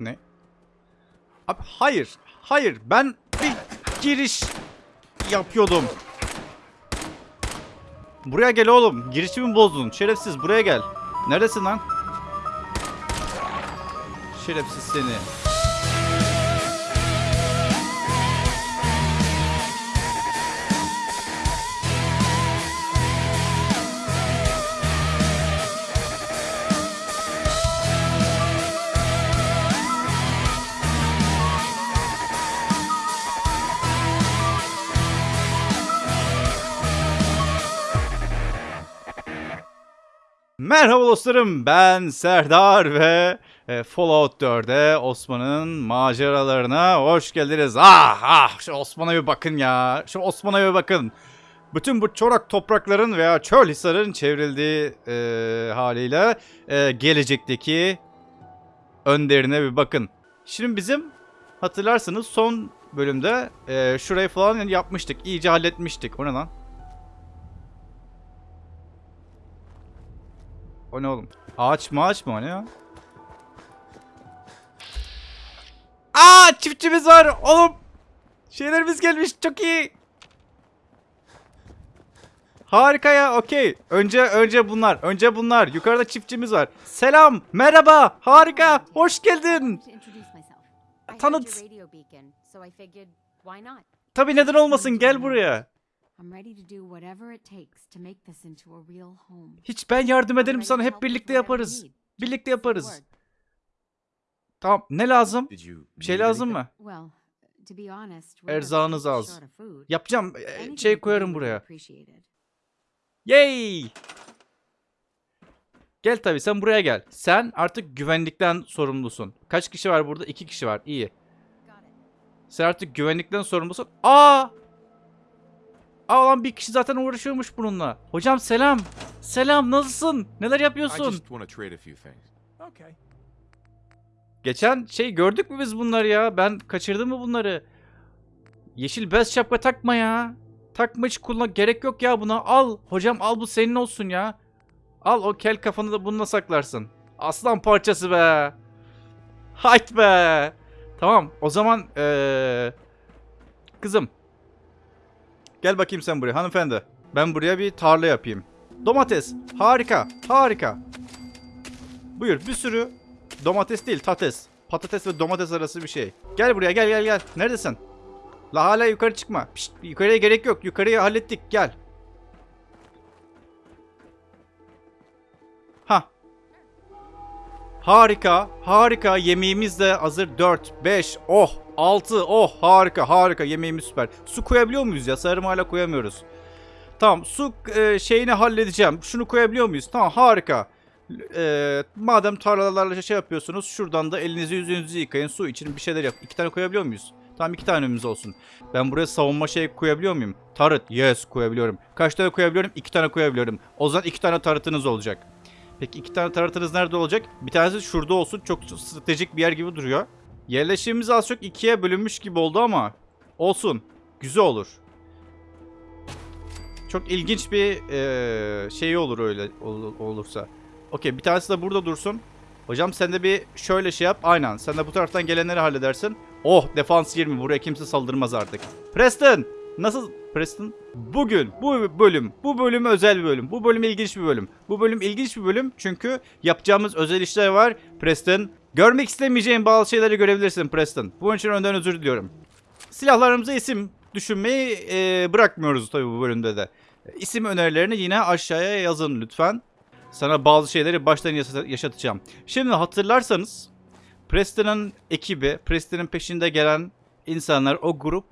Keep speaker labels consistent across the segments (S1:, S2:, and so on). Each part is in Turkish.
S1: Ne? Abi hayır. Hayır. Ben bir giriş yapıyordum. Buraya gel oğlum. Girişimi bozdun. Şerefsiz buraya gel. Neredesin lan? Şerefsiz seni. Merhaba dostlarım ben Serdar ve e, Fallout 4'e Osman'ın maceralarına hoş geldiniz. Ah ah şu Osman'a bir bakın ya şu Osman'a bir bakın. Bütün bu çorak toprakların veya çöl hisarın çevrildiği e, haliyle e, gelecekteki önderine bir bakın. Şimdi bizim hatırlarsınız son bölümde e, şurayı falan yapmıştık. iyice halletmiştik. O ne lan? O ne oğlum? Ağaç maaç mı o ne ya? Aa çiftçimiz var oğlum. Şeylerimiz gelmiş çok iyi. Harika ya okey. Önce önce bunlar. Önce bunlar. Yukarıda çiftçimiz var. Selam. Merhaba. Harika. Hoş geldin. Tanıt. Tabii neden olmasın gel buraya.
S2: I'm ready to do whatever it takes to make this into a real home.
S1: Hiç ben yardım
S2: I'm
S1: ederim sana hep birlikte yaparız. Birlikte yaparız. Tamam ne lazım? Bir şey lazım mı? Erzağınız az. Yapacağım. e, Şey koyarım buraya. Yay! Gel tabii sen buraya gel. Sen artık güvenlikten sorumlusun. Kaç kişi var burada? İki kişi var. İyi. Sen artık güvenlikten sorumlusun. Aa! Aa lan bir kişi zaten uğraşıyormuş bununla. Hocam selam. Selam nasılsın? Neler yapıyorsun?
S3: Okay.
S1: Geçen şey gördük mü biz bunları ya? Ben kaçırdım mı bunları? Yeşil bez şapka takma ya. Takma hiç kullan gerek yok ya buna. Al hocam al bu senin olsun ya. Al o kel kafanı da bununla saklarsın. Aslan parçası be. Hayt be. Tamam o zaman eee kızım. Gel bakayım sen buraya hanımefendi. Ben buraya bir tarla yapayım. Domates. Harika. Harika. Buyur bir sürü Domates değil tates. Patates ve domates arası bir şey. Gel buraya gel gel gel. Neredesin? La hala yukarı çıkma. Pişt, yukarıya gerek yok. Yukarıyı hallettik. Gel. Ha. Harika. Harika. Yemeğimiz de hazır. 4, 5, oh, 6. Oh harika harika. Yemeğimiz süper. Su koyabiliyor muyuz ya? Sarım hala koyamıyoruz. Tamam su e, şeyini halledeceğim. Şunu koyabiliyor muyuz? Tamam harika. Eee, madem tarlalarla şey yapıyorsunuz şuradan da elinizi yüzünüzü yıkayın su için bir şeyler yap. İki tane koyabiliyor muyuz? Tamam iki tanemiz olsun. Ben buraya savunma şey koyabiliyor muyum? Tarıt. Yes koyabiliyorum. Kaç tane koyabiliyorum? İki tane koyabiliyorum. O zaman iki tane tarıtınız olacak. Peki iki tane tarıtınız nerede olacak? Bir tanesi şurada olsun. Çok stratejik bir yer gibi duruyor. Yerleşimimiz az çok ikiye bölünmüş gibi oldu ama olsun. Güzel olur. Çok ilginç bir eee şey olur öyle ol- olursa. Okey bir tanesi de burada dursun. Hocam sen de bir şöyle şey yap. Aynen. Sen de bu taraftan gelenleri halledersin. Oh defans 20. Buraya kimse saldırmaz artık. Preston! Nasıl Preston? Bugün bu bölüm, bu bölüm özel bir bölüm. Bu bölüm ilginç bir bölüm. Bu bölüm ilginç bir bölüm çünkü yapacağımız özel işler var. Preston, görmek istemeyeceğin bazı şeyleri görebilirsin Preston. Bunun için önden özür diliyorum. Silahlarımıza isim düşünmeyi e, bırakmıyoruz tabii bu bölümde de. İsim önerilerini yine aşağıya yazın lütfen. Sana bazı şeyleri baştan yaşa- yaşatacağım. Şimdi hatırlarsanız Preston'ın ekibi, Preston'ın peşinde gelen insanlar, o grup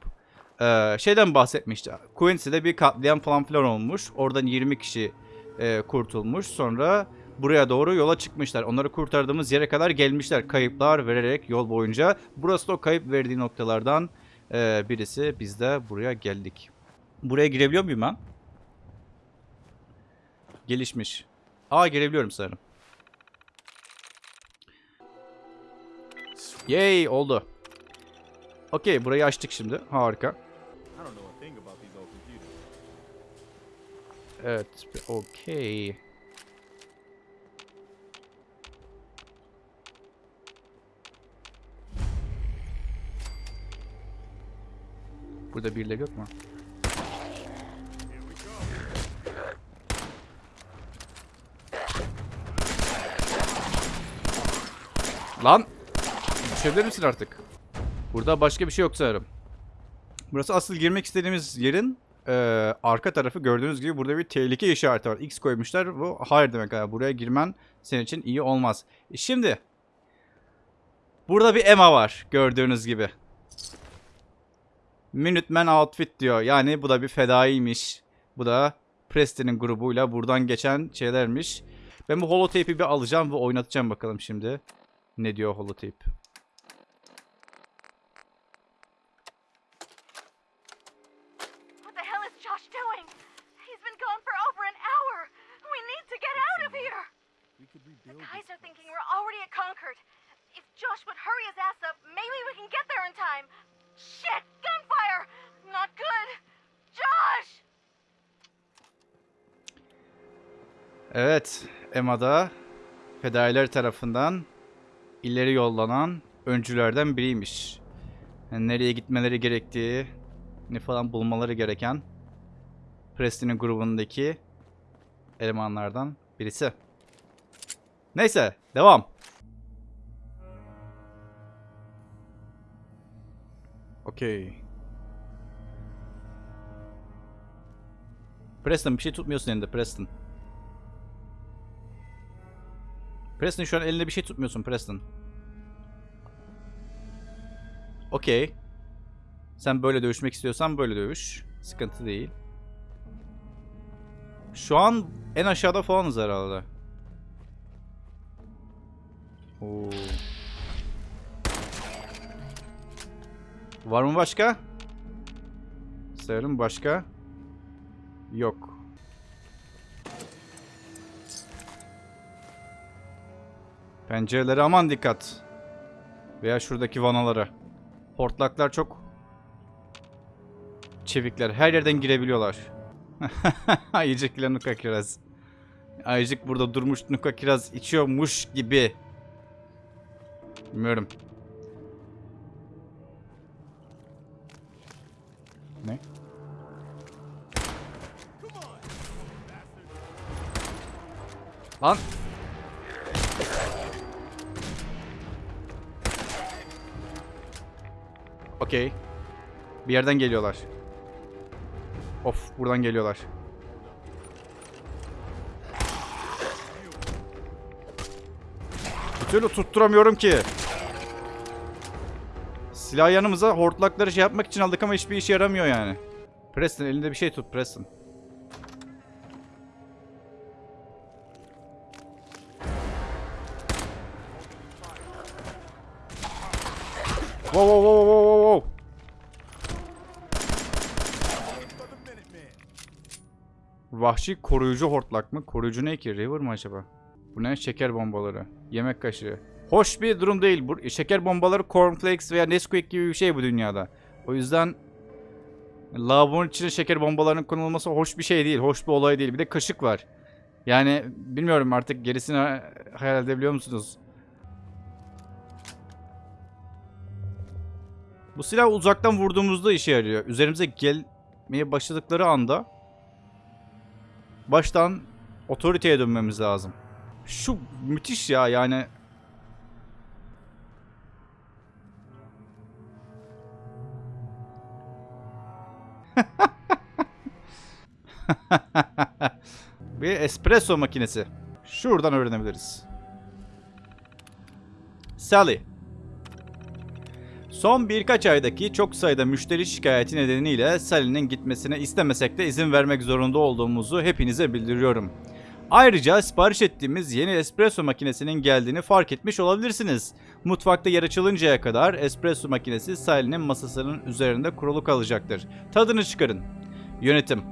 S1: eee, şeyden bahsetmişti. Quincy'de bir katliam falan filan olmuş. Oradan 20 kişi eee, kurtulmuş. Sonra buraya doğru yola çıkmışlar. Onları kurtardığımız yere kadar gelmişler. Kayıplar vererek yol boyunca. Burası da o kayıp verdiği noktalardan eee, birisi. Biz de buraya geldik. Buraya girebiliyor muyum ben? Gelişmiş. Aa girebiliyorum sanırım. Yay oldu. Okey burayı açtık şimdi. Harika. Evet, okay. Burada birileri yok mu? Lan! Düşebilir misin artık? Burada başka bir şey yok sanırım. Burası asıl girmek istediğimiz yerin eee, arka tarafı gördüğünüz gibi burada bir tehlike işareti var. X koymuşlar. Bu hayır demek. Yani buraya girmen senin için iyi olmaz. E Şimdi burada bir Emma var gördüğünüz gibi. Minuteman outfit diyor. Yani bu da bir fedaiymiş. Bu da Preston'in grubuyla buradan geçen şeylermiş. Ben bu holotape'i bir alacağım ve oynatacağım bakalım şimdi. Ne diyor holotape?
S4: What the hell is Josh doing? He's been gone for over an hour. We need to get out of here.
S3: We could
S4: The
S3: rebuild.
S4: guys
S3: this
S4: are thinking we're Concord. If Josh would hurry his ass up, maybe we can get there in time. Shit! Gunfire! Not good! Josh!
S1: Evet, Emma'da fedailer tarafından ileri yollanan öncülerden biriymiş. Yani nereye gitmeleri gerektiği, ne falan bulmaları gereken Preston'in grubundaki elemanlardan birisi. Neyse, devam. Okey. Preston bir şey tutmuyorsun elinde Preston. Preston şu an elinde bir şey tutmuyorsun Preston. Okey. Sen böyle dövüşmek istiyorsan böyle dövüş. Sıkıntı değil. Şu an en aşağıda falanız herhalde. Oo. Var mı başka? Sayalım başka. Yok. Pencerelere aman dikkat. Veya şuradaki vanalara. Hortlaklar çok çevikler. Her yerden girebiliyorlar. Ayıcık ile Nuka Kiraz. Ayıcık burada durmuş Nuka Kiraz içiyormuş gibi. Bilmiyorum. Ne? Lan! Okey. Bir yerden geliyorlar. Of buradan geliyorlar. Bir türlü tutturamıyorum ki. Silah yanımıza hortlakları şey yapmak için aldık ama hiçbir işe yaramıyor yani. Preston elinde bir şey tut Preston. Wow wow wow wow wow. Vahşi koruyucu hortlak mı? Koruyucu ne ki? River mı acaba? Bu ne? Şeker bombaları. Yemek kaşığı. Hoş bir durum değil. Bu şeker bombaları cornflakes veya Nesquik gibi bir şey bu dünyada. O yüzden lavabonun içine şeker bombalarının konulması hoş bir şey değil. Hoş bir olay değil. Bir de kaşık var. Yani bilmiyorum artık gerisini hayal edebiliyor musunuz? Bu silah uzaktan vurduğumuzda işe yarıyor. Üzerimize gelmeye başladıkları anda baştan otoriteye dönmemiz lazım. Şu müthiş ya yani. Bir espresso makinesi. Şuradan öğrenebiliriz. Sally. Son birkaç aydaki çok sayıda müşteri şikayeti nedeniyle Sally'nin gitmesine istemesek de izin vermek zorunda olduğumuzu hepinize bildiriyorum. Ayrıca sipariş ettiğimiz yeni espresso makinesinin geldiğini fark etmiş olabilirsiniz. Mutfakta yer açılıncaya kadar espresso makinesi Sally'nin masasının üzerinde kurulu kalacaktır. Tadını çıkarın. Yönetim.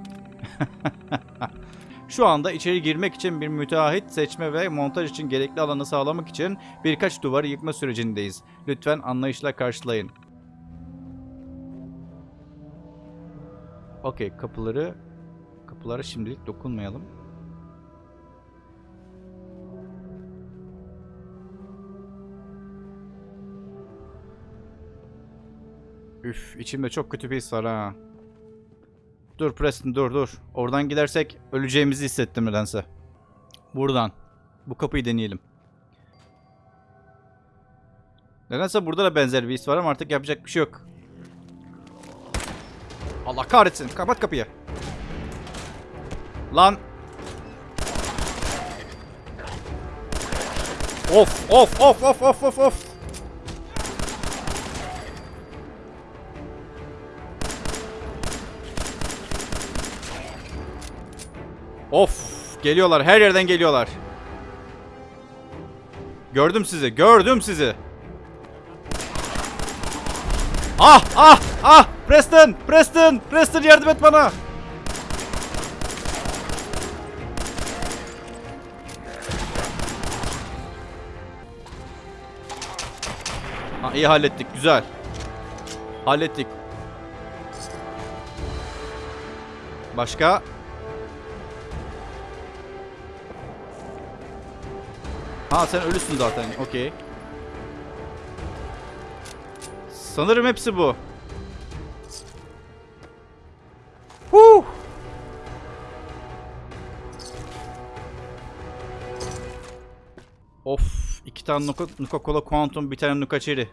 S1: Şu anda içeri girmek için bir müteahhit seçme ve montaj için gerekli alanı sağlamak için birkaç duvarı yıkma sürecindeyiz. Lütfen anlayışla karşılayın. Okey kapıları kapılara şimdilik dokunmayalım. Üf içimde çok kötü bir his var ha. Dur Preston dur dur. Oradan gidersek öleceğimizi hissettim nedense. Buradan. Bu kapıyı deneyelim. Nedense burada da benzer bir his var ama artık yapacak bir şey yok. Allah kahretsin. Kapat kapıyı. Lan. Of of of of of of of. Of geliyorlar her yerden geliyorlar. Gördüm sizi gördüm sizi. Ah ah ah Preston Preston Preston yardım et bana. Ha, iyi hallettik güzel. Hallettik. Başka? Ha sen ölüsün zaten. Okey. Sanırım hepsi bu. Huh! Of, iki tane Nuka, Nuka Cola Quantum, bir tane Nuka Cherry.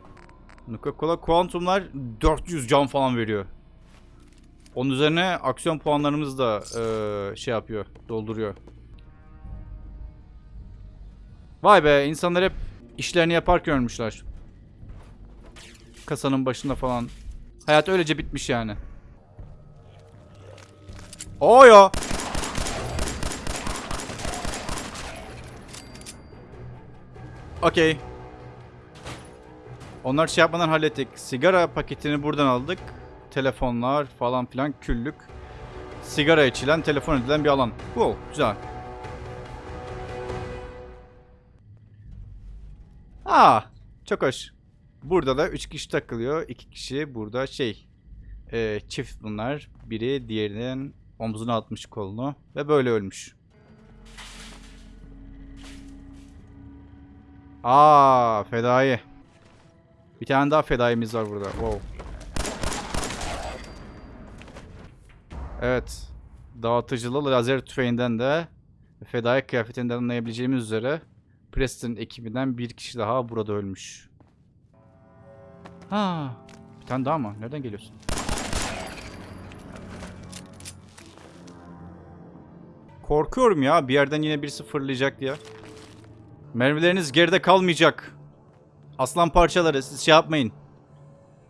S1: Nuka Cola Quantum'lar 400 can falan veriyor. Onun üzerine aksiyon puanlarımız da eee, şey yapıyor, dolduruyor. Vay be insanlar hep işlerini yaparken ölmüşler. Kasanın başında falan. Hayat öylece bitmiş yani. Oyo. Okey. Onlar şey yapmadan hallettik. Sigara paketini buradan aldık. Telefonlar falan filan küllük. Sigara içilen, telefon edilen bir alan. Cool, güzel. Aa, çok hoş. Burada da 3 kişi takılıyor. 2 kişi burada şey. e, çift bunlar. Biri diğerinin omzuna atmış kolunu. Ve böyle ölmüş. Aa, fedai. Bir tane daha fedaimiz var burada. Wow. Evet. Dağıtıcılı lazer tüfeğinden de fedai kıyafetinden anlayabileceğimiz üzere Preston ekibinden bir kişi daha burada ölmüş. Ha, bir tane daha mı? Nereden geliyorsun? Korkuyorum ya bir yerden yine birisi fırlayacak diye. Mermileriniz geride kalmayacak. Aslan parçaları siz şey yapmayın.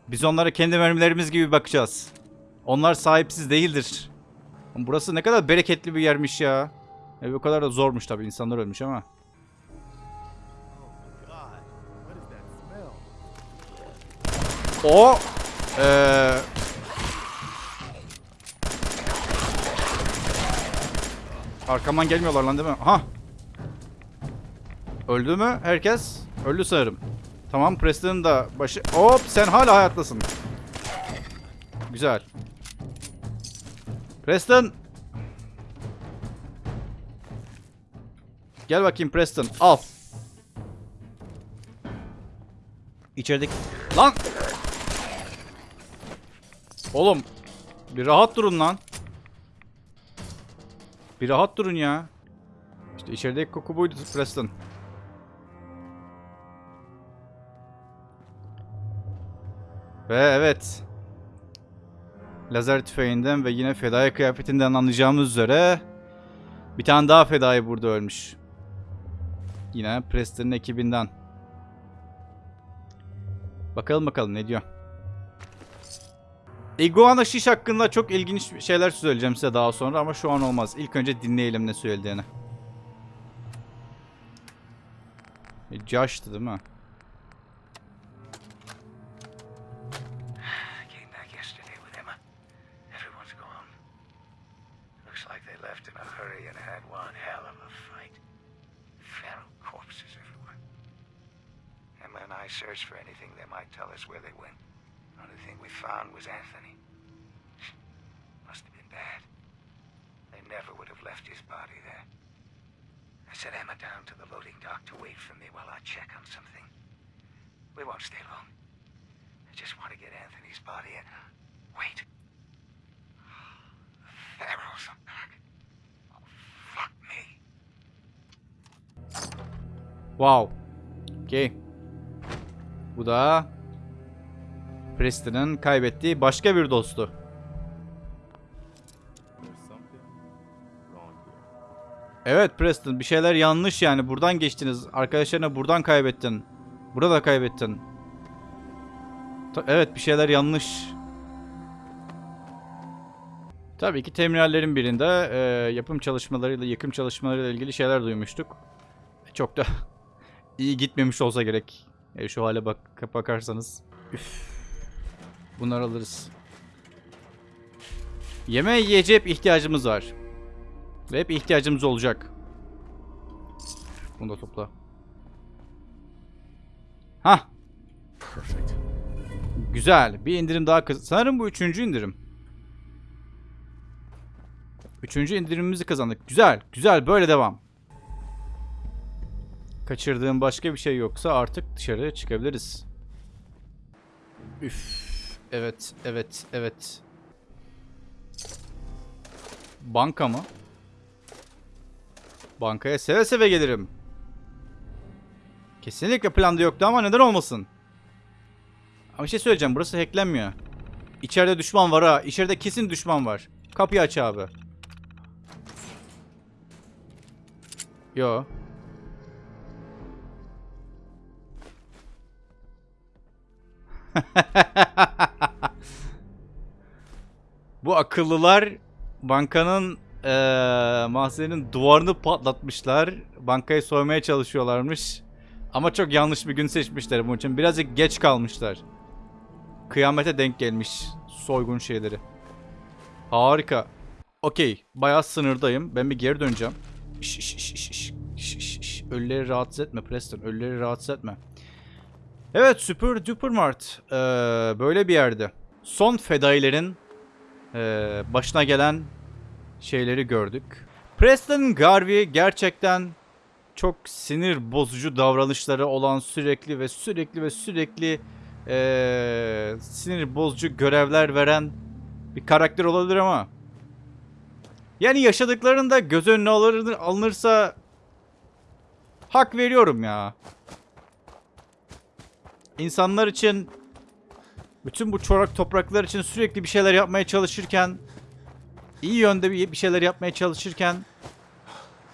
S1: Biz onlara kendi mermilerimiz gibi bakacağız. Onlar sahipsiz değildir. Burası ne kadar bereketli bir yermiş ya. E, bu kadar da zormuş tabii insanlar ölmüş ama. O eee Arkamdan gelmiyorlar lan değil mi? Aha. Öldü mü herkes? Öldü sanırım. Tamam Preston'ın da başı... Hop sen hala hayattasın. Güzel. Preston. Gel bakayım Preston. Al. İçerideki... Lan! Oğlum. Bir rahat durun lan. Bir rahat durun ya. İşte içerideki koku buydu Preston. Ve evet. Lazer tüfeğinden ve yine fedai kıyafetinden anlayacağımız üzere bir tane daha fedai burada ölmüş. Yine Preston'ın ekibinden. Bakalım bakalım ne diyor. Iguana Şiş hakkında çok ilginç şeyler söyleyeceğim size daha sonra ama şu an olmaz. İlk önce dinleyelim ne söylediğini. E, Josh'tı değil mi?
S5: I came back yesterday with Emma. Everyone's gone. Looks like they left in a hurry and had one hell of a fight. Feral corpses everywhere. Emma and I searched for anything that might tell us where they went. Only thing we found was Anthony. Must have been bad. They never would have left his body there. I set Emma down to the loading dock to wait for me while I check on something. We won't stay long. I just want to get Anthony's body and wait. The Pharaohs are back. Oh, fuck me.
S1: Wow. Okey. Bu da Preston'ın kaybettiği başka bir dostu. Evet Preston bir şeyler yanlış yani. Buradan geçtiniz. Arkadaşlarına buradan kaybettin. Burada kaybettin. Ta- evet bir şeyler yanlış. Tabii ki terminallerin birinde e, yapım çalışmalarıyla, yıkım çalışmalarıyla ilgili şeyler duymuştuk. Çok da iyi gitmemiş olsa gerek. E, şu hale bak bakarsanız. Üf. Bunları alırız. Yeme yiyeceğe hep ihtiyacımız var. Ve hep ihtiyacımız olacak. Bunu da topla. Hah. Güzel. Bir indirim daha kaz- Sanırım bu üçüncü indirim. Üçüncü indirimimizi kazandık. Güzel. Güzel. Böyle devam. Kaçırdığım başka bir şey yoksa artık dışarıya çıkabiliriz. Üf. Evet. Evet. Evet. Banka mı? Bankaya seve seve gelirim. Kesinlikle planda yoktu ama neden olmasın? Ama şey söyleyeceğim. Burası hacklenmiyor. İçeride düşman var ha. İçeride kesin düşman var. Kapıyı aç abi. Yo. Bu akıllılar bankanın eee mahzenin duvarını patlatmışlar. Bankayı soymaya çalışıyorlarmış. Ama çok yanlış bir gün seçmişler bunun için. Birazcık geç kalmışlar. Kıyamete denk gelmiş soygun şeyleri. Harika. Okey. Bayağı sınırdayım. Ben bir geri döneceğim. Şş, şş, şş, şş, şş, şş. Ölüleri rahatsız etme Preston. Ölüleri rahatsız etme. Evet Super Duper Mart. Ee, böyle bir yerde. Son fedailerin ee, başına gelen şeyleri gördük. Preston Garvey gerçekten çok sinir bozucu davranışları olan sürekli ve sürekli ve sürekli ee, sinir bozucu görevler veren bir karakter olabilir ama yani yaşadıklarında göz önüne alır, alınırsa hak veriyorum ya. İnsanlar için bütün bu çorak topraklar için sürekli bir şeyler yapmaya çalışırken iyi yönde bir bir şeyler yapmaya çalışırken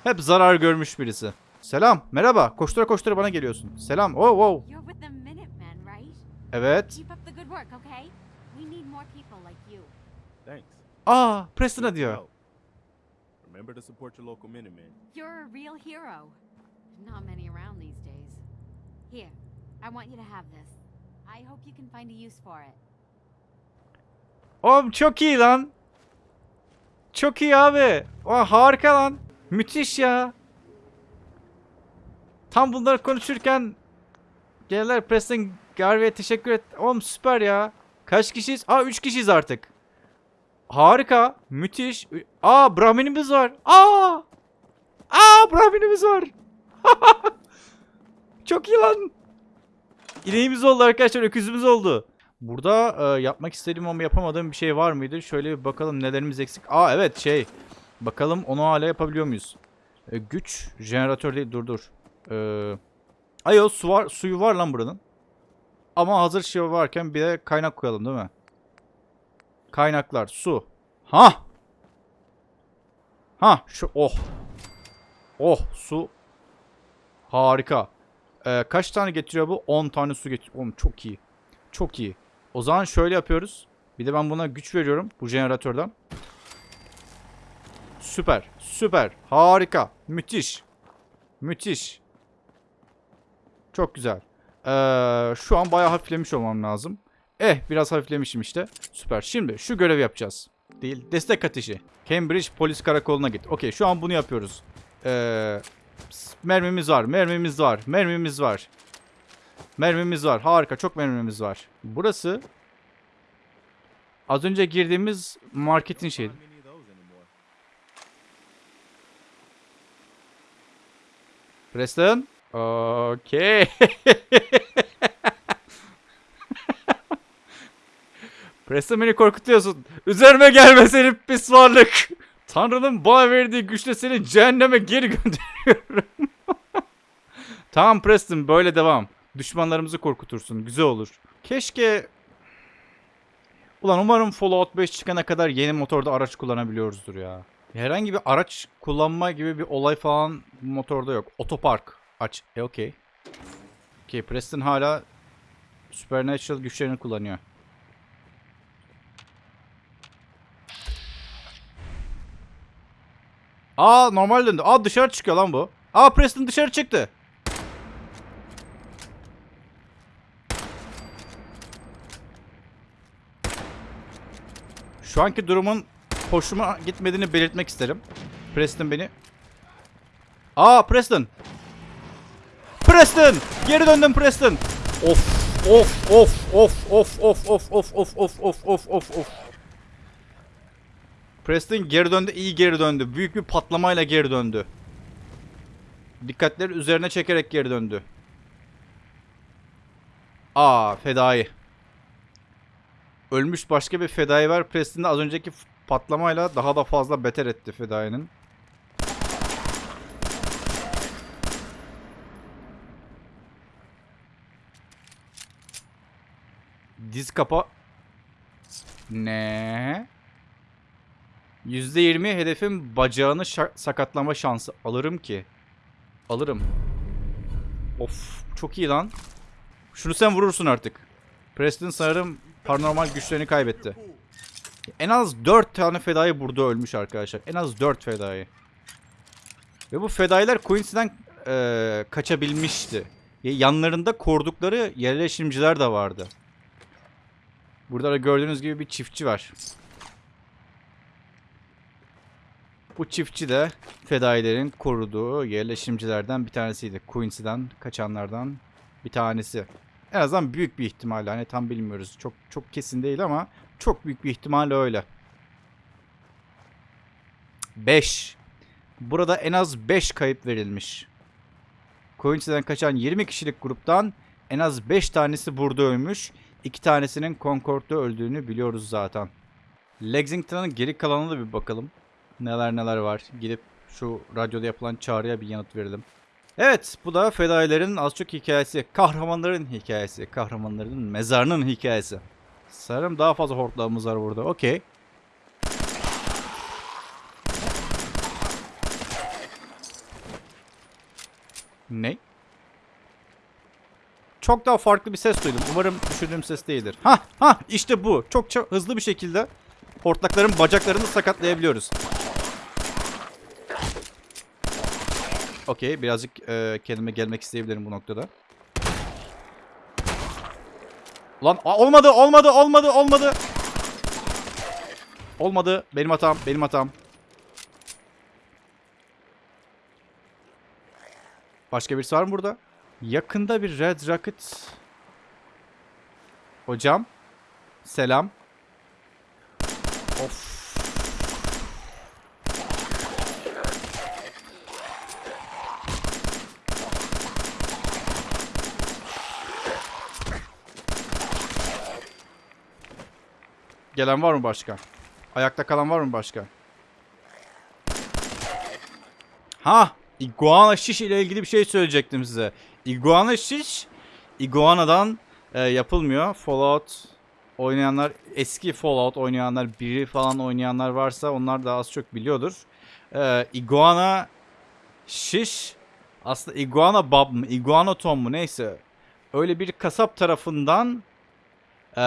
S1: hep zarar görmüş birisi. Selam, merhaba. Koştura koştura bana geliyorsun. Selam. Oh, wow.
S2: You're with the Minutemen, right?
S1: Evet.
S2: Keep up the good work, okay? We need more people like you.
S3: Thanks.
S1: Aa, Preston'a diyor.
S3: Remember to support your local Minutemen.
S2: You're a real hero. Not many around these days. Here, I want you to have this. I hope you can find a use for it.
S1: Oğlum çok iyi lan. Çok iyi abi. Aa, harika lan. Müthiş ya. Tam bunları konuşurken gelirler Preston Garvey'e teşekkür et. Oğlum süper ya. Kaç kişiyiz? Aa 3 kişiyiz artık. Harika. Müthiş. Aa Brahminimiz var. Aa. Aa Brahminimiz var. Çok iyi lan. İneğimiz oldu arkadaşlar. Öküzümüz oldu. Burada e, yapmak istediğim ama yapamadığım bir şey var mıydı? Şöyle bir bakalım nelerimiz eksik. Aa evet şey. Bakalım onu hala yapabiliyor muyuz? E, güç. Jeneratör değil dur dur. E, ayo su var, suyu var lan buranın. Ama hazır şey varken bir de kaynak koyalım değil mi? Kaynaklar su. Ha. Ha şu oh. Oh su. Harika. E, kaç tane getiriyor bu? 10 tane su getiriyor. Oğlum çok iyi. Çok iyi. O zaman şöyle yapıyoruz. Bir de ben buna güç veriyorum bu jeneratörden. Süper. Süper. Harika. Müthiş. Müthiş. Çok güzel. Ee, şu an bayağı hafiflemiş olmam lazım. Eh biraz hafiflemişim işte. Süper. Şimdi şu görevi yapacağız. Değil. Destek ateşi. Cambridge polis karakoluna git. Okey şu an bunu yapıyoruz. Ee, mermimiz var. Mermimiz var. Mermimiz var. Mermimiz var. Harika. Çok mermimiz var. Burası az önce girdiğimiz marketin şeyi. Preston. Okey. Preston beni korkutuyorsun. Üzerime gelme senin pis varlık. Tanrı'nın bana verdiği güçle seni cehenneme geri gönderiyorum. tamam Preston böyle devam. Düşmanlarımızı korkutursun. Güzel olur. Keşke... Ulan umarım Fallout 5 çıkana kadar yeni motorda araç kullanabiliyoruzdur ya. Herhangi bir araç kullanma gibi bir olay falan motorda yok. Otopark aç. E okey. Okey Preston hala Supernatural güçlerini kullanıyor. Aa normal döndü. Aa dışarı çıkıyor lan bu. Aa Preston dışarı çıktı. Şu anki durumun hoşuma gitmediğini belirtmek isterim. Preston beni... Aa Preston! Preston! Geri döndüm Preston! Of of of of of of of of of of of of of of Preston geri döndü, iyi geri döndü. Büyük bir patlamayla geri döndü. Dikkatleri üzerine çekerek geri döndü. Aa, fedai. Ölmüş başka bir fedai var. Preston'da az önceki patlamayla daha da fazla beter etti fedainin. Diz kapa... Ne? %20 hedefin bacağını sakatlama şansı. Alırım ki. Alırım. Of çok iyi lan. Şunu sen vurursun artık. Preston sanırım paranormal güçlerini kaybetti. En az 4 tane fedai burada ölmüş arkadaşlar. En az 4 fedai. Ve bu fedailer Quincy'den eee, kaçabilmişti. Ya- Yanlarında korudukları yerleşimciler de vardı. Burada da gördüğünüz gibi bir çiftçi var. Bu çiftçi de fedailerin koruduğu yerleşimcilerden bir tanesiydi. Quincy'den kaçanlardan bir tanesi. En azından büyük bir ihtimalle hani tam bilmiyoruz. Çok çok kesin değil ama çok büyük bir ihtimalle öyle. 5. Burada en az 5 kayıp verilmiş. Quincy'den kaçan 20 kişilik gruptan en az 5 tanesi burada ölmüş. 2 tanesinin Concord'da öldüğünü biliyoruz zaten. Lexington'ın geri kalanına da bir bakalım. Neler neler var. Gidip şu radyoda yapılan çağrıya bir yanıt verelim. Evet bu da fedailerin az çok hikayesi. Kahramanların hikayesi. Kahramanların mezarının hikayesi. Sanırım daha fazla hortlağımız var burada. Okey. Ne? Çok daha farklı bir ses duydum. Umarım düşündüğüm ses değildir. Ha ha işte bu. Çok hızlı bir şekilde hortlakların bacaklarını sakatlayabiliyoruz. Okey birazcık e, kendime gelmek isteyebilirim bu noktada. Lan olmadı olmadı olmadı olmadı. Olmadı benim hatam benim hatam. Başka birisi var mı burada? Yakında bir Red Rocket. Hocam. Selam. Of. Gelen var mı başka? Ayakta kalan var mı başka? Ha, iguana şiş ile ilgili bir şey söyleyecektim size. Iguana şiş, iguanadan e, yapılmıyor. Fallout oynayanlar, eski Fallout oynayanlar, biri falan oynayanlar varsa onlar da az çok biliyordur. E, iguana şiş, aslında iguana bab mı, iguana tom mu neyse. Öyle bir kasap tarafından e,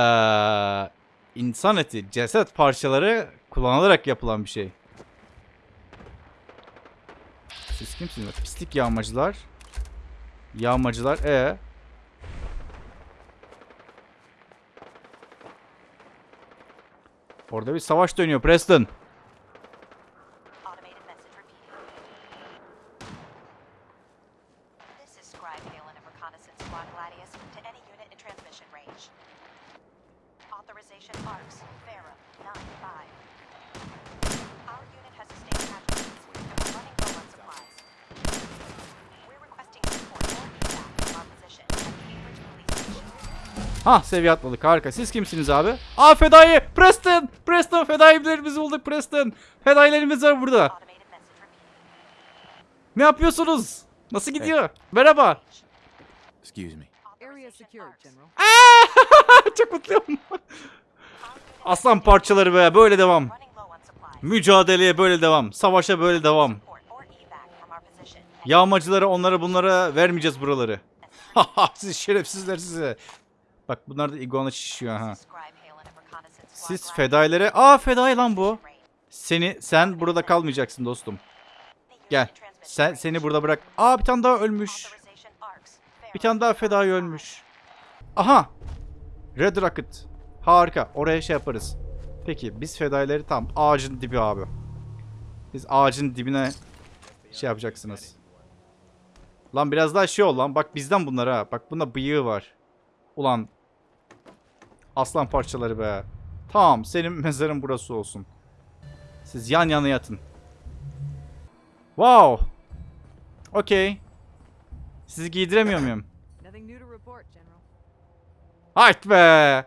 S1: insan eti, ceset parçaları kullanılarak yapılan bir şey. Siz kimsiniz? Pislik yağmacılar. Yağmacılar. E. Orada bir savaş dönüyor Preston.
S6: Automated message repeating. This is Scribe Halen of Reconnaissance Squad Gladius to any unit in transmission range. Authorization ARCS, Pharaoh, 9-5. Our unit has sustained casualties and we're running low on supplies. We're requesting support or feedback from our position at Cambridge Police Station.
S1: Ha seviye atladık harika. Siz kimsiniz abi? Aa fedai. Preston. Preston fedailerimizi bulduk Preston. Fedailerimiz var burada. Ne yapıyorsunuz? Nasıl gidiyor? Merhaba.
S3: Excuse me.
S7: Area secured, General.
S1: Çok mutluyum. Aslan parçaları be böyle devam. Mücadeleye böyle devam. Savaşa böyle devam. Yağmacılara onlara bunlara vermeyeceğiz buraları. Siz şerefsizler size. Bak bunlar da iguana şişiyor ha. Siz fedailere... Aa fedai lan bu. Seni sen burada kalmayacaksın dostum. Gel. Sen seni burada bırak. Aa bir tane daha ölmüş. Bir tane daha fedai ölmüş. Aha. Red Rocket. Harika. Oraya şey yaparız. Peki biz fedaileri tam ağacın dibi abi. Biz ağacın dibine şey yapacaksınız. Lan biraz daha şey ol lan. Bak bizden bunlar ha. Bak bunda bıyığı var. Ulan. Aslan parçaları be. Tamam senin mezarın burası olsun. Siz yan yana yatın. Wow. Okey. Sizi giydiremiyor muyum? Hayt be.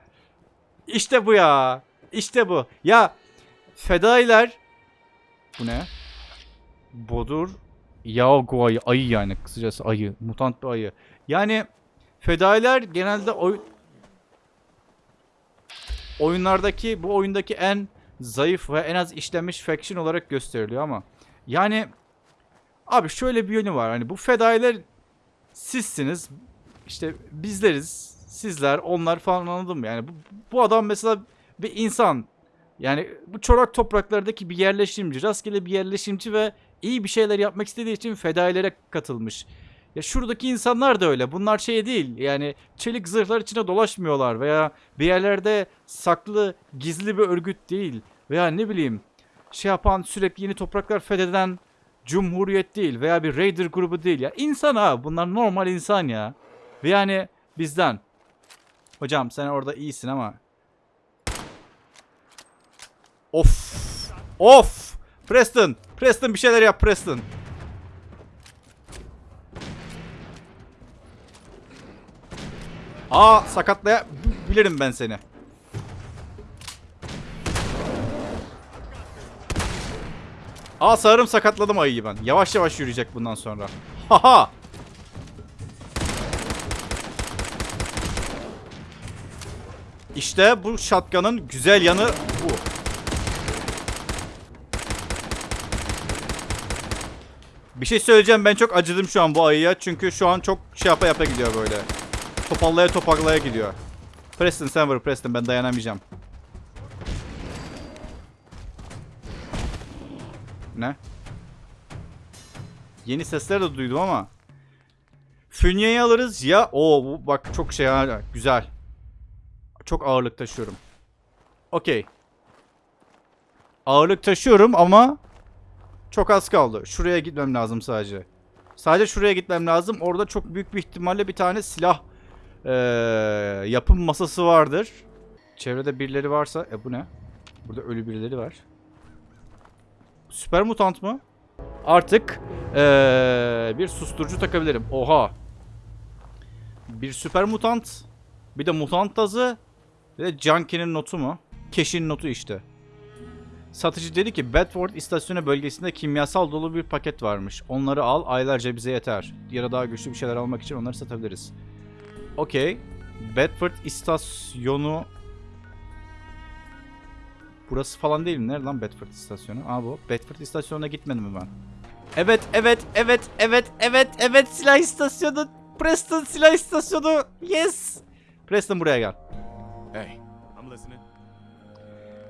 S1: İşte bu ya. İşte bu. Ya fedailer bu ne? Bodur Yaogu ayı. Ayı yani kısacası ayı. Mutant bir ayı. Yani fedailer genelde oy oyunlardaki bu oyundaki en zayıf ve en az işlenmiş faction olarak gösteriliyor ama yani abi şöyle bir yönü var. Hani bu fedailer sizsiniz. İşte bizleriz. Sizler, onlar falan anladım? Yani bu, bu adam mesela bir insan. Yani bu çorak topraklardaki bir yerleşimci, rastgele bir yerleşimci ve iyi bir şeyler yapmak istediği için fedailere katılmış. Ya şuradaki insanlar da öyle. Bunlar şey değil. Yani çelik zırhlar içine dolaşmıyorlar veya bir yerlerde saklı, gizli bir örgüt değil. Veya ne bileyim şey yapan sürekli yeni topraklar fetheden cumhuriyet değil veya bir raider grubu değil ya. İnsan ha. Bunlar normal insan ya. Ve yani bizden. Hocam sen orada iyisin ama. Of. Of. Preston. Preston bir şeyler yap Preston. Aa sakatlayabilirim ben seni. Aa sanırım sakatladım ayıyı ben. Yavaş yavaş yürüyecek bundan sonra. Haha. İşte bu shotgun'ın güzel yanı bu. Bir şey söyleyeceğim ben çok acıdım şu an bu ayıya. Çünkü şu an çok şey yapa yapa gidiyor böyle. Topallaya topallaya gidiyor. Preston sen vur Preston ben dayanamayacağım. Ne? Yeni sesler de duydum ama. Fünyeyi alırız ya. Oo bu bak çok şey ha. Güzel. Çok ağırlık taşıyorum. Okey. Ağırlık taşıyorum ama çok az kaldı. Şuraya gitmem lazım sadece. Sadece şuraya gitmem lazım. Orada çok büyük bir ihtimalle bir tane silah eee, yapım masası vardır. Çevrede birileri varsa... E bu ne? Burada ölü birileri var. Süper mutant mı? Artık eee, bir susturucu takabilirim. Oha. Bir süper mutant. Bir de mutant tazı. Bir de Junkie'nin notu mu? Keş'in notu işte. Satıcı dedi ki Bedford istasyonu bölgesinde kimyasal dolu bir paket varmış. Onları al aylarca bize yeter. Ya da daha güçlü bir şeyler almak için onları satabiliriz. Okey. Bedford istasyonu... Burası falan değil mi? Nerede lan Bedford istasyonu? Aa bu. Bedford istasyonuna gitmedim mi ben? Evet, evet, evet, evet, evet, evet silah istasyonu. Preston silah istasyonu. Yes. Preston buraya gel.
S3: Hey, I'm listening.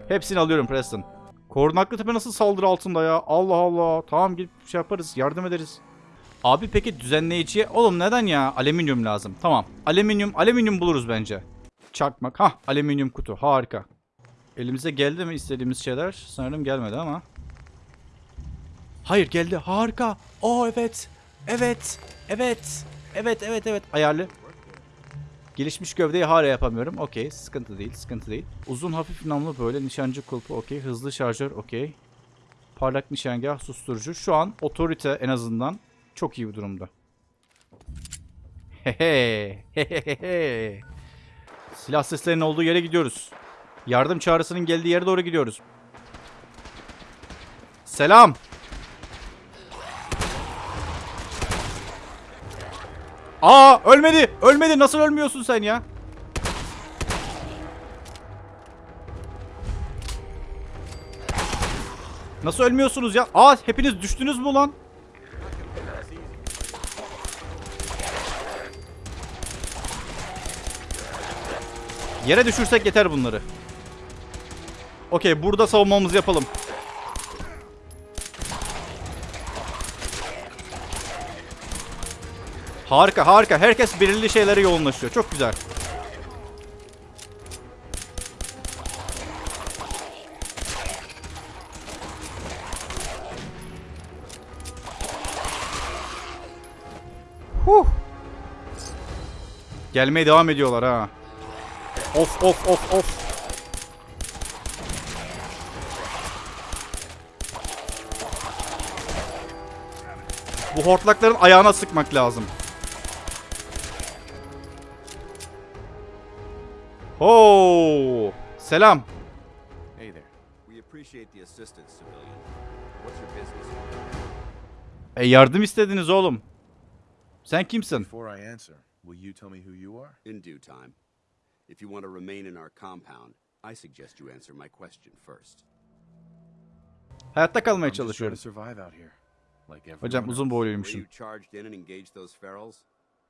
S1: Hepsini alıyorum Preston. Korunaklı tepe nasıl saldırı altında ya? Allah Allah. Tamam gidip şey yaparız. Yardım ederiz. Abi peki düzenleyiciye... Oğlum neden ya? Alüminyum lazım. Tamam. Alüminyum, alüminyum buluruz bence. Çakmak. Hah alüminyum kutu. Harika. Elimize geldi mi istediğimiz şeyler? Sanırım gelmedi ama. Hayır geldi. Harika. Oo evet. Evet. Evet. Evet evet evet. Ayarlı. Gelişmiş gövdeyi hala yapamıyorum. Okey. Sıkıntı değil. Sıkıntı değil. Uzun hafif namlu böyle. Nişancı kulpu. Okey. Hızlı şarjör. Okey. Parlak nişangah susturucu. Şu an otorite en azından çok iyi bir durumda. Hehe. Silah seslerinin olduğu yere gidiyoruz. Yardım çağrısının geldiği yere doğru gidiyoruz. Selam. Aa ölmedi. Ölmedi. Nasıl ölmüyorsun sen ya? Nasıl ölmüyorsunuz ya? Aa hepiniz düştünüz mü lan? Yere düşürsek yeter bunları. Okey burada savunmamızı yapalım. Harika harika. Herkes belirli şeylere yoğunlaşıyor. Çok güzel. Huh. Gelmeye devam ediyorlar ha. Of of of of. Bu hortlakların ayağına sıkmak lazım. Oo! Selam.
S3: Hey there.
S8: We appreciate the assistance, civilian. What's your business?
S1: E yardım istediniz oğlum. Sen kimsin?
S3: Before I answer, will you tell me who you are?
S8: In due time. If you want to remain in our compound, I suggest you answer my question first.
S1: Hayatta kalmaya
S3: I'm just trying to survive out here. Like everyone
S1: Hocam uzun
S3: else.
S8: The way
S1: boyluymuşum.
S8: you charged in and engaged those ferals,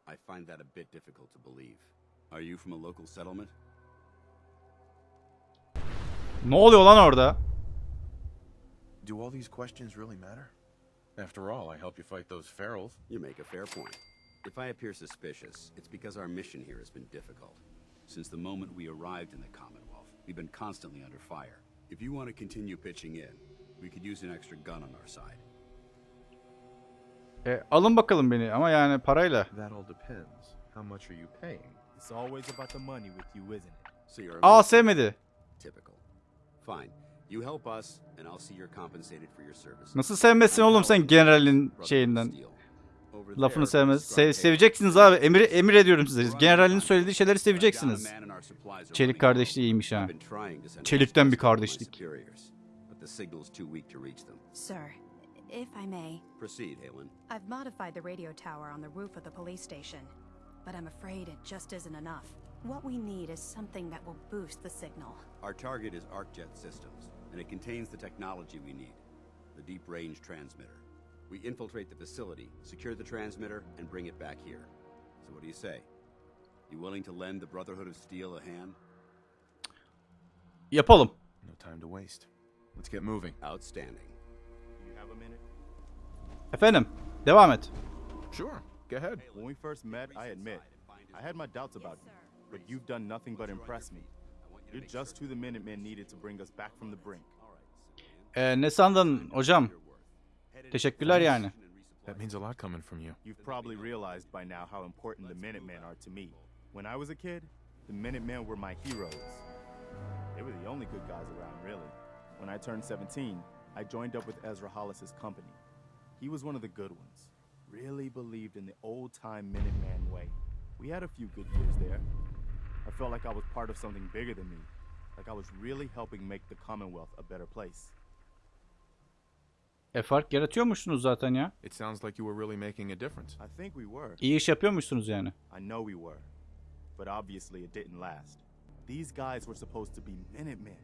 S8: I find that a bit difficult to believe. Are you from a local settlement?
S1: Ne oluyor lan orada?
S3: Do all these questions really matter? After all, I help you fight those ferals.
S8: You make a fair point. If I appear suspicious, it's because our mission here has been difficult. Since the moment we arrived in the Commonwealth, we've been constantly under fire. If you want to continue pitching in, we could use an extra gun on our side.
S1: E, alın bakalım beni ama yani parayla.
S9: That all depends. How much are you paying?
S3: It's always about the money with you, isn't it?
S8: So you're
S1: Aa sevmedi.
S8: Typical. Fine. You help us, and I'll see you're compensated for your services.
S1: Nasıl sevmezsin oğlum sen generalin şeyinden. Lafını sevmez. Se- seveceksiniz abi. Emir emir ediyorum size. Generalin söylediği şeyleri seveceksiniz. Çelik kardeşliği iyiymiş ha. Çelikten bir kardeşlik.
S10: Sir, if I may,
S8: Proceed, Halen.
S10: I've modified the radio tower on the roof of the police station, but I'm afraid it just isn't enough. What we need is something that will boost the signal.
S8: Our target is ArcJet Systems, and it contains the technology we need the deep range transmitter. We infiltrate the facility, secure the transmitter, and bring it back here. So, what do you say? You willing to lend the Brotherhood of Steel a hand?
S1: Yapalım.
S3: No time to waste. Let's get moving.
S8: Outstanding.
S3: You have a minute?
S1: Efendim. Devam et.
S3: Sure. Go ahead.
S11: When we first met, I admit, I had my doubts about you, but you've done nothing but impress me. You're just who the Minutemen needed to bring us back from the brink.
S1: E, ne sandın hocam? Teşekkürler yani.
S3: That means a lot coming from you.
S11: You've probably realized by now how important the Minutemen are to me. When I was a kid, the Minutemen were my heroes. They were the only good guys around, really. When I turned 17, I joined up with Ezra Hollis's company. He was one of the good ones. Really believed in the old time Minuteman way. We had a few good years there. I felt like I was part of something bigger than me, like I was really helping make the Commonwealth a better place.
S1: E fark yaratıyormuşsunuz zaten ya.
S3: It sounds like you were really making a difference.
S11: I think we were.
S1: İyi iş yapıyormuşsunuz yani.
S11: I know we were. But obviously it didn't last. These guys were supposed to be Minutemen.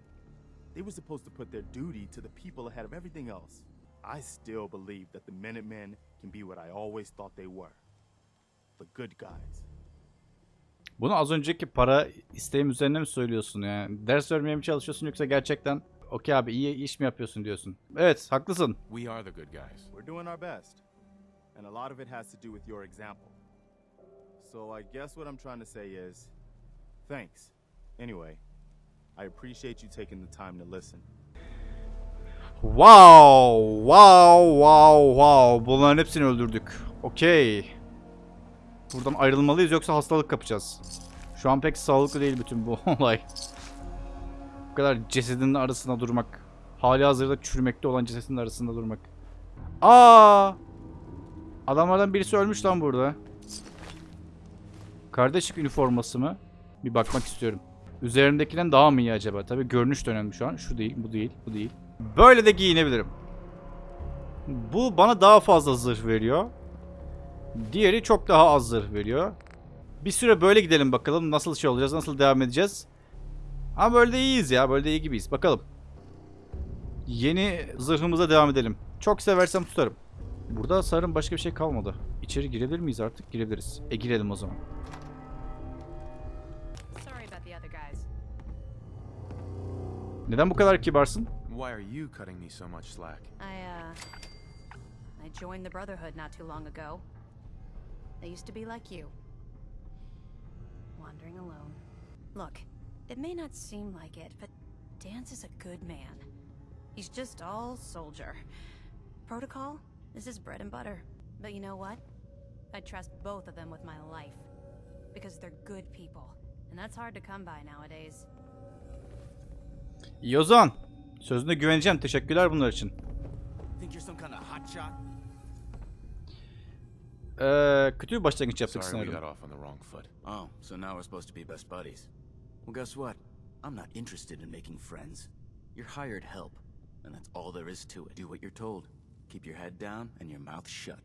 S11: They were supposed to put their duty to the people ahead of everything else. I still believe that the Minutemen can be what I always thought they were. The good guys.
S1: Bunu az önceki para isteğim üzerine mi söylüyorsun yani? Ders vermeye mi çalışıyorsun yoksa gerçekten okey abi iyi iş mi yapıyorsun diyorsun? Evet haklısın.
S3: We are the good guys.
S11: We're doing our best. And a lot of it has to do with your example. So I guess what I'm trying to say is thanks. Anyway, I appreciate you taking the time to listen.
S1: Wow! Wow! Wow! Wow! Bunların hepsini öldürdük. Okey. Buradan ayrılmalıyız yoksa hastalık kapacağız. Şu an pek sağlıklı değil bütün bu olay. Bu kadar cesedin arasında durmak. Hali hazırda çürümekte olan cesedin arasında durmak. Aa! Adamlardan birisi ölmüş lan burada. Kardeşlik üniforması mı? Bir bakmak istiyorum. Üzerimdekinden daha mı iyi acaba? Tabii görünüş de önemli şu an. Şu değil, bu değil, bu değil. Böyle de giyinebilirim. Bu bana daha fazla zırh veriyor. Diğeri çok daha az zırh veriyor. Bir süre böyle gidelim bakalım nasıl şey olacağız, nasıl devam edeceğiz. Ama böyle de iyiyiz ya, böyle de iyi gibiyiz. Bakalım. Yeni zırhımıza devam edelim. Çok seversem tutarım. Burada sanırım başka bir şey kalmadı. İçeri girebilir miyiz artık? Girebiliriz. E girelim o zaman. Neden bu kadar kibarsın?
S3: Why are you cutting me so much slack?
S10: I, uh... I joined the Brotherhood not too long ago. I used to be like you. Wandering alone. Look, it may not seem like it, but Dance is a good man. He's just all soldier. Protocol This is his bread and butter. But you know what? I trust both of them with my life. Because they're good people. And that's hard to come by nowadays.
S1: İyi o zaman. Sözüne güveneceğim. Teşekkürler bunlar için.
S11: Think you're some kind of hotshot?
S1: Ee, kötü bir başlangıç yaptık
S3: Sorry we got
S1: sanırım.
S3: off on the wrong foot.
S5: Oh, so now we're supposed to be best buddies. Well, guess what? I'm not interested in making friends. You're hired help, and that's all there is to it. Do what you're told. Keep your head down and your mouth shut.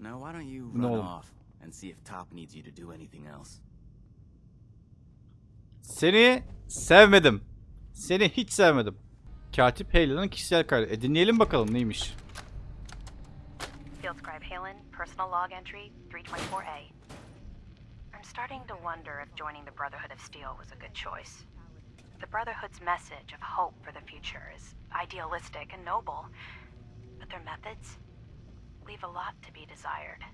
S5: Now, why don't you run
S1: No.
S5: off and see if Top needs you to do anything else?
S1: Seni sevmedim. Seni hiç sevmedim. Katip Heylan'ın kişisel kaydı. E dinleyelim bakalım neymiş.
S6: Field Scribe Halen, personal log entry 324A. Starting to wonder if joining the Brotherhood of Steel was a good choice. The Brotherhood's message of hope for the future is idealistic and noble, but their methods leave a lot to be desired.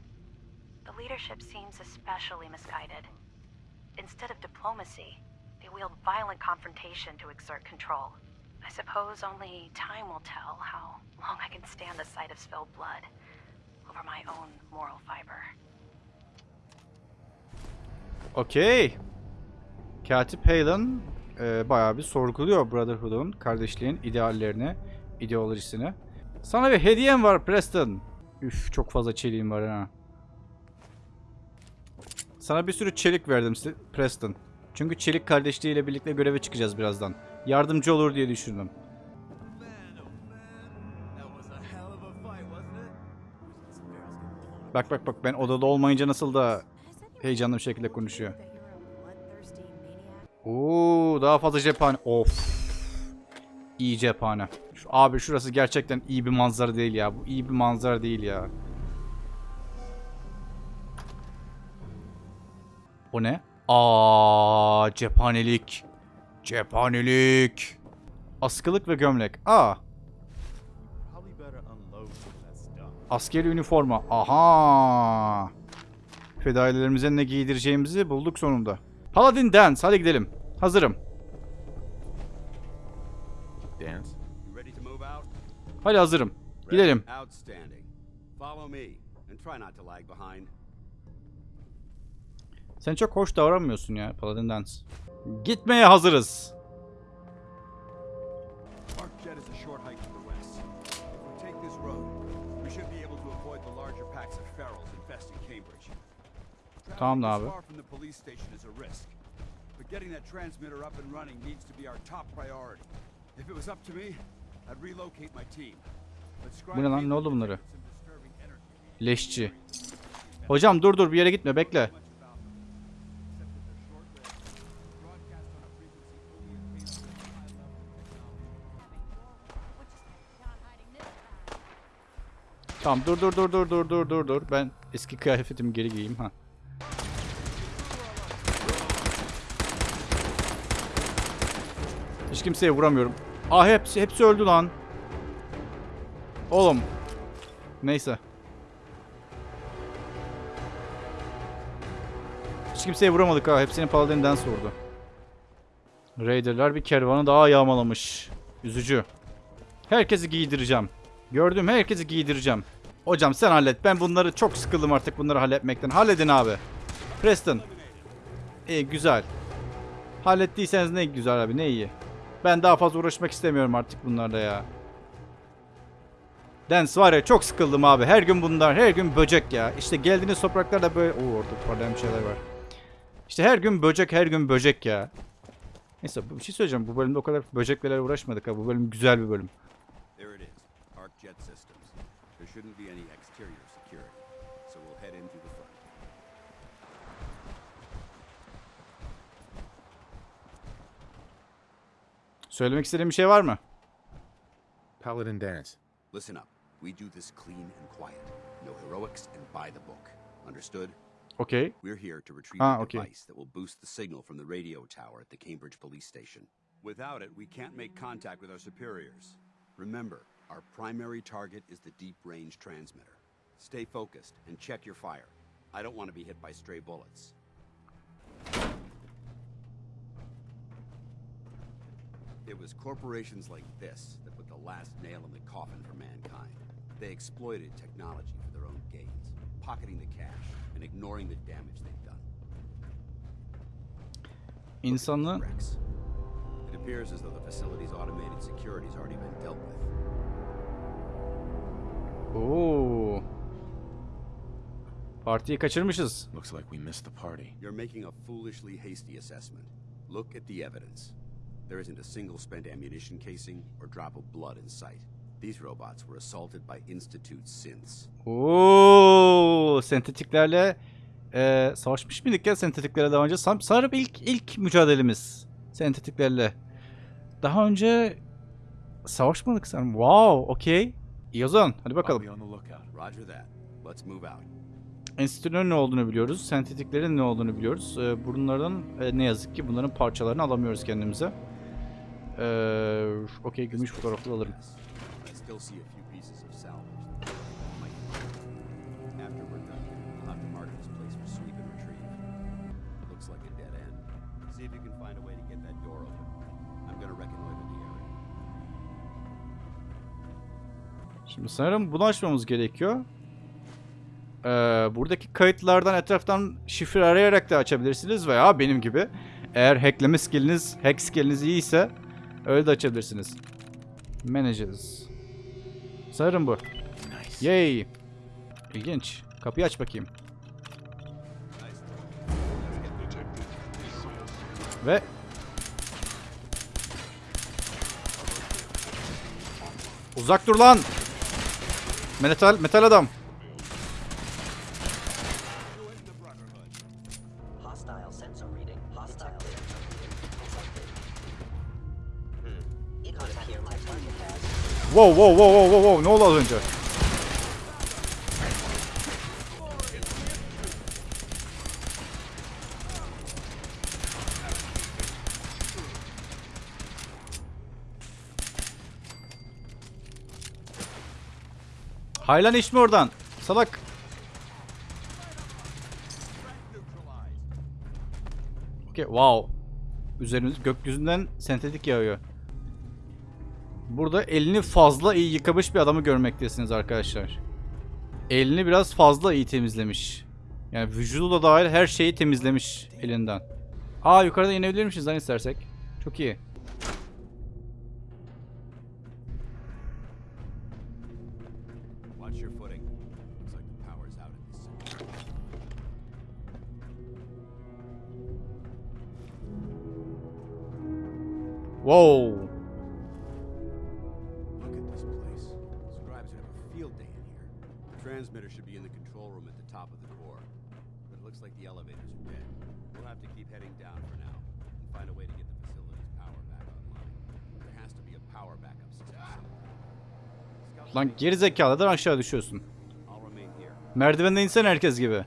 S6: The leadership seems especially misguided. Instead of diplomacy, they wield violent confrontation to exert control. I suppose only time will tell how long I can stand the sight of spilled blood over my own moral fiber.
S1: Okey. Katip Heylan e, bayağı bir sorguluyor Brotherhood'un, kardeşliğin ideallerini, ideolojisini. Sana bir hediyem var Preston. Üf çok fazla çeliğim var ha. Sana bir sürü çelik verdim Preston. Çünkü çelik kardeşliğiyle birlikte göreve çıkacağız birazdan. Yardımcı olur diye düşündüm. Bak bak bak ben odada olmayınca nasıl da heyecanlı bir şekilde konuşuyor. Oo daha fazla cephane. Of. İyi cephane. Şu, abi şurası gerçekten iyi bir manzara değil ya. Bu iyi bir manzara değil ya. O ne? Aa cephanelik. Cephanelik. Askılık ve gömlek. Aa askeri üniforma. Aha. Fedailerimize ne giydireceğimizi bulduk sonunda. Paladin Dance hadi gidelim. Hazırım.
S3: Dance?
S8: You ready to move out?
S1: Hadi hazırım. Gidelim.
S8: Outstanding. Follow me and try not to lag behind.
S1: Sen çok hoş davranmıyorsun ya Paladin Dance. Gitmeye hazırız. Tamam da abi.
S12: this far from the police station is a risk. But getting that transmitter up and running needs to be our top priority. If it was up to me, I'd relocate my team.
S1: Bu ne lan? Ne oldu
S12: energy
S1: Leşçi. Hocam dur dur bir yere gitme bekle. Tamam dur dur dur dur dur dur dur dur. Ben eski kıyafetimi geri giyeyim ha. Kimseye vuramıyorum. Ah hepsi hepsi öldü lan. Oğlum. Neyse. Hiç kimseye vuramadık ha. Hepsini Paladin Dance vurdu. Raider'lar bir kervanı daha yağmalamış. Üzücü. Herkesi giydireceğim. Gördüğüm herkesi giydireceğim. Hocam sen hallet. Ben bunları çok sıkıldım artık bunları halletmekten. Halledin abi. Preston. İyi güzel. Hallettiyseniz ne güzel abi ne iyi. Ben daha fazla uğraşmak istemiyorum artık bunlarla ya. Dance var ya çok sıkıldım abi. Her gün bunlar. Her gün böcek ya. İşte geldiğiniz topraklarda böyle... Oo orada parlayan bir şeyler var. İşte her gün böcek her gün böcek ya. Neyse bir şey söyleyeceğim. Bu bölümde o kadar böceklerle uğraşmadık ha. Bu bölüm güzel bir bölüm. Söylemek istediğim bir şey var mı?
S9: Paladin Dance.
S8: Listen up. We do this clean and quiet. No heroics and by the book. Understood?
S1: Okay.
S8: We're here to retrieve
S1: Ah,
S8: a
S1: okay.
S8: device that will boost the signal from the radio tower at the Cambridge police station. Without it, we can't make contact with our superiors. Remember, our primary target is the deep range transmitter. Stay focused and check your fire. I don't want to be hit by stray bullets. It was corporations like this that put the last nail in the coffin for mankind. They exploited technology for their own gains, pocketing the cash and ignoring the damage they've done.
S1: İnsanlığı
S8: Rex. It appears as though the facility's automated security's already been dealt with.
S1: Oo. Partiyi kaçırmışız.
S3: Looks like we missed the party.
S8: You're making a foolishly hasty assessment. Look at the evidence. There isn't a single spent ammunition casing or drop of blood in sight. These robots were assaulted by Institute synths.
S1: Oo, sentetiklerle e, savaşmış mıydık ya sentetiklere daha önce? Sanırım ilk ilk mücadelemiz sentetiklerle. Daha önce savaşmadık sanırım. Wow, okey. İyi o zaman. Hadi bakalım.
S3: be on the lookout.
S8: Roger that. Let's move out.
S1: Enstitünün ne olduğunu biliyoruz. Sentetiklerin ne olduğunu biliyoruz. E, bunların e, ne yazık ki bunların parçalarını alamıyoruz kendimize. E, okey, gümüş fotoğrafı alırım. Şimdi sanırım bunu açmamız gerekiyor. Ee, buradaki kayıtlardan etraftan şifre arayarak da açabilirsiniz veya benim gibi. Eğer hackleme skilliniz, hack skilliniz iyiyse öyle de açabilirsiniz. Managers. Sanırım bu. Yay. İlginç. Kapıyı aç bakayım. Ve Uzak dur lan. Metal metal adam. Wow wow wow wow wow ne oldu az önce? Haylan iş mi oradan? Salak. Okey wow. Üzerimiz gökyüzünden sentetik yağıyor. Burada elini fazla iyi yıkamış bir adamı görmektesiniz arkadaşlar. Elini biraz fazla iyi temizlemiş. Yani vücudu da dahil her şeyi temizlemiş elinden. Aa yukarıda inebilirmişiz lan istersek. Çok iyi.
S8: Watch have to keep heading down for now and find a way to get the facility's power back online. There has to be a power backup system somewhere.
S1: Lan geri zekalıdan aşağı düşüyorsun.
S8: I'll remain here.
S1: Merdivenden insen herkes gibi.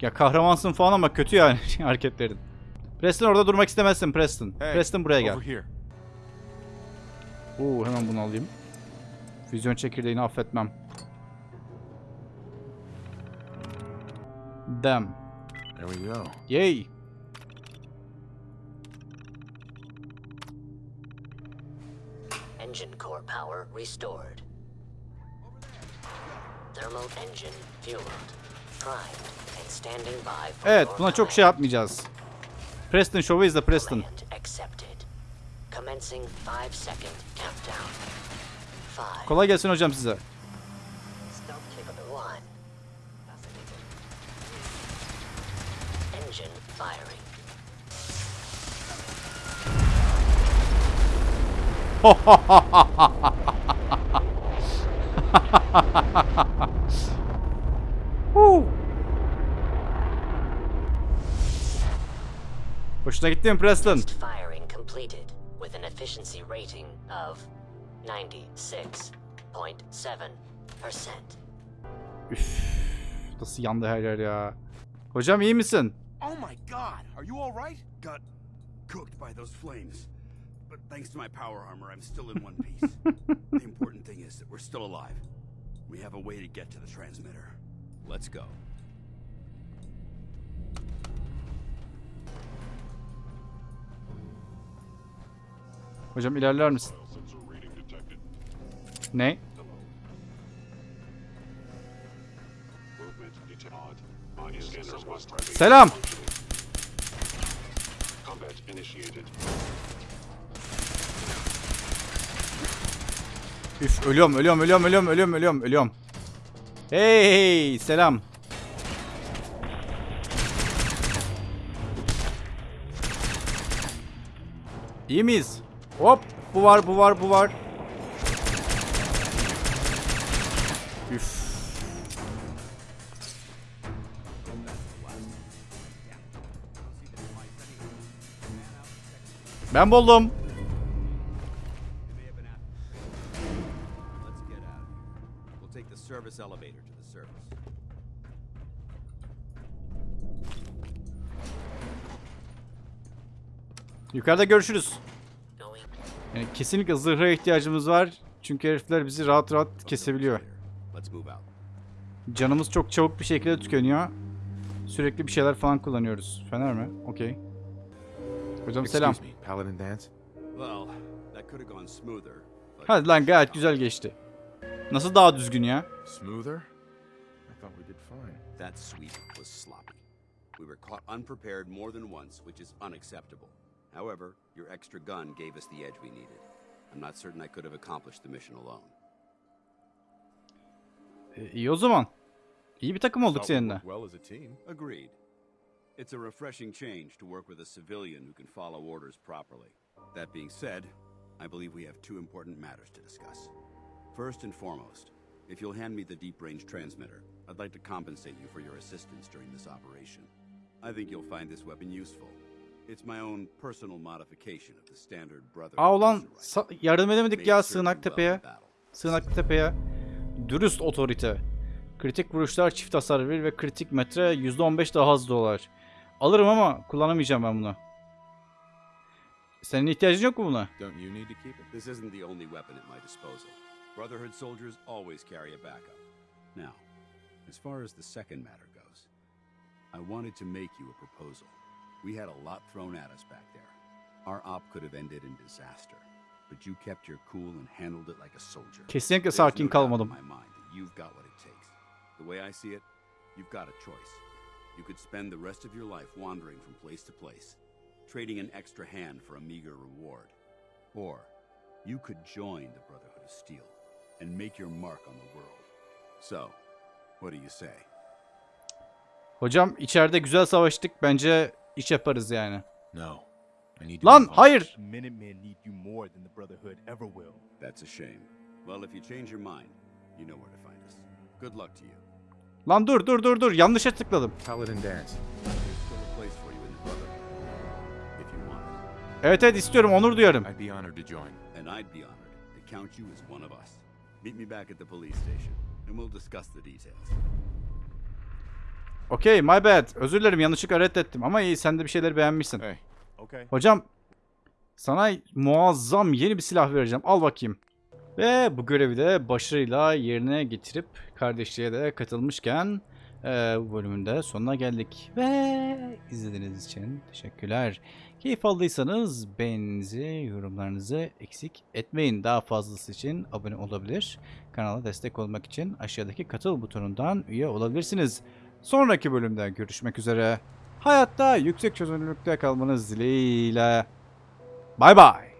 S1: Ya kahramansın falan ama kötü yani hareketlerin. Preston orada durmak istemezsin Preston.
S3: Hey,
S1: Preston buraya gel. Oo hemen bunu alayım. Füzyon çekirdeğini affetmem. Damn.
S3: There we go.
S1: Yay.
S13: engine core power restored. Thermal engine fueled, primed, and standing by for
S1: Evet buna çok şey yapmayacağız. Preston şovu izle Preston.
S13: command accepted. Commencing 5 second countdown. 5,
S1: Kolay gelsin hocam size.
S13: Firing.
S1: Hoşuna gitti mi Preston?
S13: Firing completed with an efficiency rating of 96.7%.
S1: Üf, nasıl yandı her yer ya. Hocam iyi misin?
S12: Oh my god, are you alright? Got cooked by those flames. But thanks to my power armor, I'm still in one piece. the important thing is that we're still alive. We have a way to get to the transmitter. Let's go.
S1: Hocam ilerler misin? Ne? Selam. Üf ölüyorum ölüyorum ölüyorum ölüyorum ölüyorum ölüyorum ölüyorum. Hey selam. İyi miyiz? Hop bu var bu var bu var. Üf.
S8: The surface.
S1: Yukarıda görüşürüz. Yani kesinlikle zırha ihtiyacımız var. Çünkü herifler bizi rahat rahat kesebiliyor. Canımız çok çabuk bir şekilde tükeniyor. Sürekli bir şeyler falan kullanıyoruz. Fener mi? Okey. Hocam selam.
S9: Paladin Dance.
S8: Well, that could have gone smoother.
S1: Hadi lan gayet güzel geçti. Nasıl daha düzgün ya?
S9: Smoother? I thought we did fine.
S8: That sweep was sloppy. We were caught unprepared more than once, which is unacceptable. However, your extra gun gave us the edge we needed. I'm not certain I could have accomplished the mission alone.
S1: E, iyi o zaman. İyi bir takım olduk seninle.
S9: well as a team.
S8: Agreed. It's a refreshing change to work with a civilian who can follow orders properly. That being said, I believe we have two important matters to discuss. First and foremost, if you'll hand me the deep range transmitter, I'd like to compensate you for your assistance during this operation. I think you'll find this weapon useful. It's my own personal modification of the standard brother.
S1: Aa ulan yardım edemedik ya Sığınak Tepe'ye. Sığınak Tepe'ye. Dürüst otorite. Kritik vuruşlar çift hasar verir ve kritik metre %15 daha hızlı dolar. Alırım ama kullanamayacağım ben bunu. Senin ihtiyacın yok mu buna?
S9: Don't you need to keep it?
S8: This isn't the only weapon at my disposal. Brotherhood soldiers always carry a backup. Now, as far as the second matter goes, I wanted to make you a proposal. We had a lot thrown at us back there. Our op could have ended in disaster, but you kept your cool and handled it like a soldier.
S1: Kesinlikle sakin kalmadım.
S8: you've got what it takes. The way I see it, you've got a choice. You could spend the rest of your life wandering from place to place, trading an extra hand for a meager reward. Or you could join the Brotherhood of Steel and make your mark on the world. So, what do you say?
S1: Hocam içeride güzel savaştık. Bence iş yaparız yani.
S9: No. I need to
S1: Lan
S9: move on.
S1: hayır.
S11: Minutemen need you more than the Brotherhood ever will.
S8: That's a shame. Well, if you change your mind, you know where to find us. Good luck to you.
S1: Lan dur dur dur dur. Yanlışa tıkladım. Evet evet istiyorum. Onur duyarım.
S9: I'd be honored to join.
S8: And I'd be honored to count you as one of us. Meet me back at the police station, and we'll discuss the details.
S1: Okey my bad. Özür dilerim yanlışlıkla reddettim. Ama iyi sen de bir şeyleri beğenmişsin.
S9: Hey,
S11: Okay.
S1: Hocam sana muazzam yeni bir silah vereceğim. Al bakayım. Ve bu görevi de başarıyla yerine getirip kardeşliğe de katılmışken eee, bu bölümün de sonuna geldik. Ve izlediğiniz için teşekkürler. Keyif aldıysanız beğeninizi, yorumlarınızı eksik etmeyin. Daha fazlası için abone olabilir. Kanala destek olmak için aşağıdaki katıl butonundan üye olabilirsiniz. Sonraki bölümde görüşmek üzere. Hayatta yüksek çözünürlükte kalmanız dileğiyle. Bay bay.